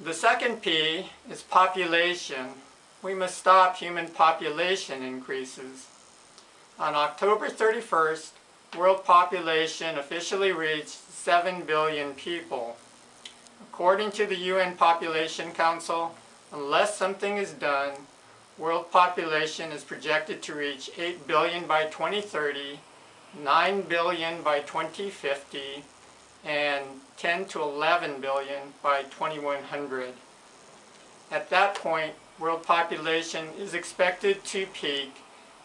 The second P is population. We must stop human population increases. On October 31st, world population officially reached 7 billion people. According to the UN Population Council, unless something is done, world population is projected to reach 8 billion by 2030, 9 billion by 2050, and 10 to 11 billion by 2100. At that point, world population is expected to peak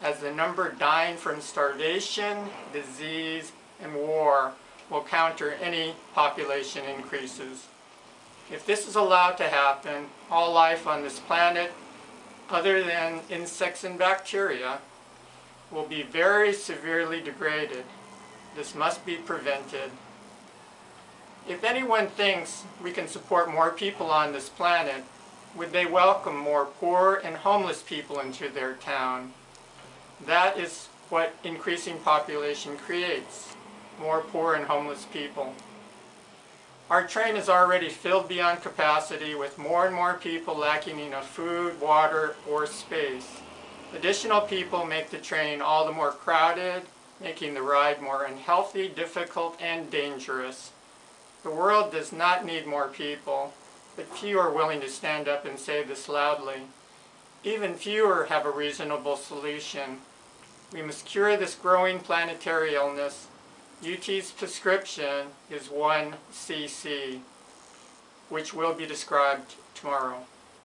as the number dying from starvation, disease, and war will counter any population increases. If this is allowed to happen, all life on this planet, other than insects and bacteria, will be very severely degraded. This must be prevented. If anyone thinks we can support more people on this planet, would they welcome more poor and homeless people into their town? That is what increasing population creates, more poor and homeless people. Our train is already filled beyond capacity with more and more people lacking enough food, water, or space. Additional people make the train all the more crowded, making the ride more unhealthy, difficult, and dangerous. The world does not need more people, but few are willing to stand up and say this loudly. Even fewer have a reasonable solution. We must cure this growing planetary illness. UT's prescription is 1cc, which will be described tomorrow.